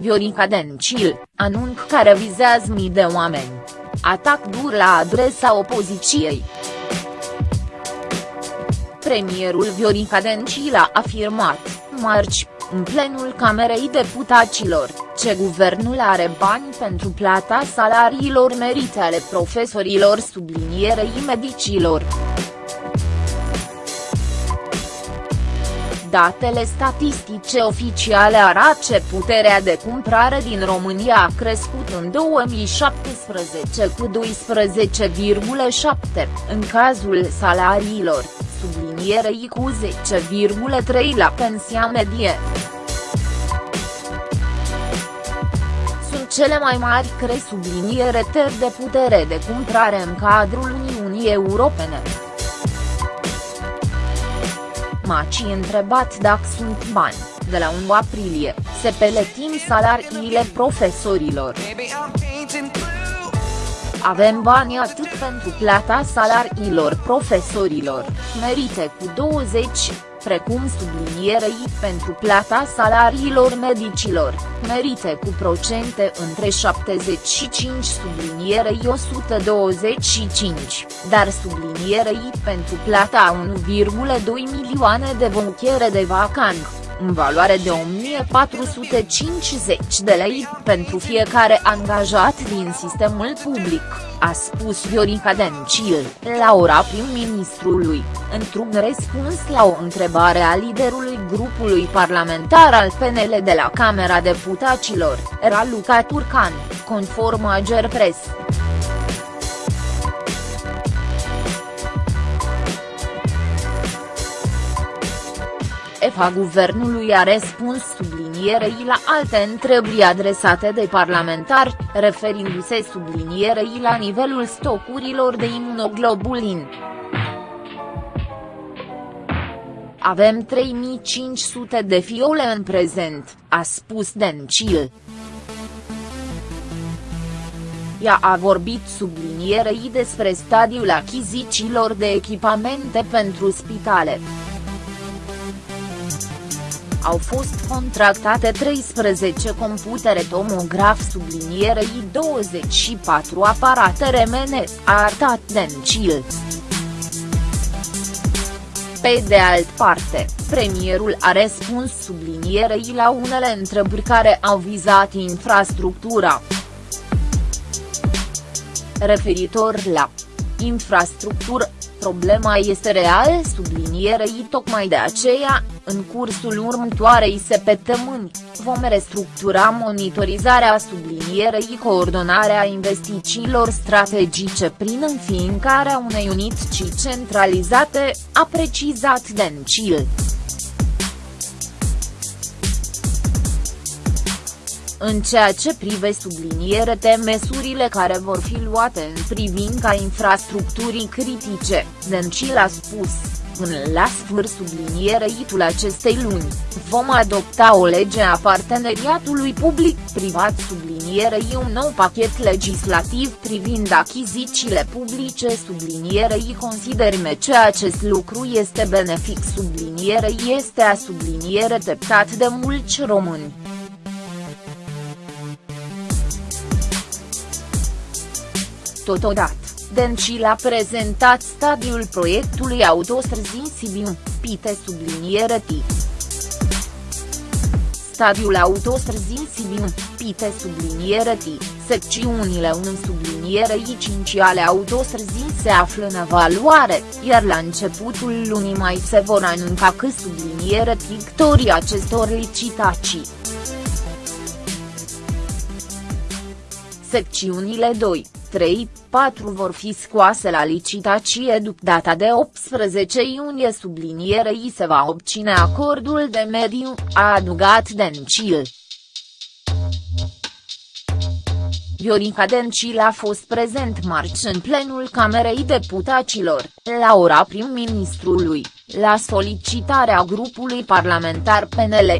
Viorica Dencil, anunț care vizează mii de oameni. Atac dur la adresa opoziției. Premierul Viorica Dencil a afirmat, marți, în plenul Camerei Deputaților, ce guvernul are bani pentru plata salariilor merite ale profesorilor sublinierei medicilor. Datele statistice oficiale arată că puterea de cumpărare din România a crescut în 2017 cu 12,7, în cazul salariilor, sublinierei cu 10,3 la pensia medie. Sunt cele mai mari cre subliniere ter de putere de cumpărare în cadrul Uniunii Europene. Maci întrebat dacă sunt bani, de la 1 aprilie, se peletim salariile profesorilor. Avem bani atât pentru plata salariilor profesorilor, merite cu 20, precum sublinierei pentru plata salariilor medicilor, merite cu procente între 75 sublinierei 125, dar sublinierei pentru plata 1,2 milioane de bonchiere de vacanță în valoare de 1450 de lei pentru fiecare angajat din sistemul public, a spus Viorica Dencil, la ora prim-ministrului, într-un răspuns la o întrebare a liderului grupului parlamentar al PNL de la Camera Deputaților, Raluca Turcan, conform Agerpres. Șefa guvernului a răspuns sublinierei la alte întrebări adresate de parlamentari, referindu-se sublinierei la nivelul stocurilor de imunoglobulin. Avem 3500 de fiole în prezent, a spus Dencil. Ea a vorbit sublinierei despre stadiul achizițiilor de echipamente pentru spitale au fost contractate 13 computere tomograf sublinierei 24 aparate remene, a arătat Dencil. Pe de alt parte, premierul a răspuns sublinierei la unele întrebări care au vizat infrastructura. Referitor la infrastructură, Problema este real sublinierei tocmai de aceea, în cursul următoarei săptămâni, vom restructura monitorizarea sublinierei coordonarea investițiilor strategice prin înființarea unei unități centralizate, a precizat Dencil. În ceea ce prive subliniere de măsurile care vor fi luate în privința infrastructurii critice, Dencil a spus, până la sfârșit subliniereitul acestei luni, vom adopta o lege a parteneriatului public-privat sublinierei un nou pachet legislativ privind achizițiile publice. Sublinierei considerme că acest lucru este benefic. Sublinierei este a subliniere teptat de mulți români. Totodată, Dencil a prezentat stadiul proiectului autostrăzii Sibiu, Pite subliniere T. Stadiul autostrăzii Sibiu, Pite subliniere T, secțiunile 1 subliniere I5 ale autostrăzii se află în evaluare, iar la începutul lunii mai se vor anunca că subliniere victorii acestor licitații. Secțiunile 2, 3, 4 vor fi scoase la licitație după data de 18 iunie sublinierei se va obține acordul de mediu, a adugat Dencil. Viorica Dencil a fost prezent marți în plenul Camerei Deputaților, la ora prim-ministrului, la solicitarea grupului parlamentar PNL.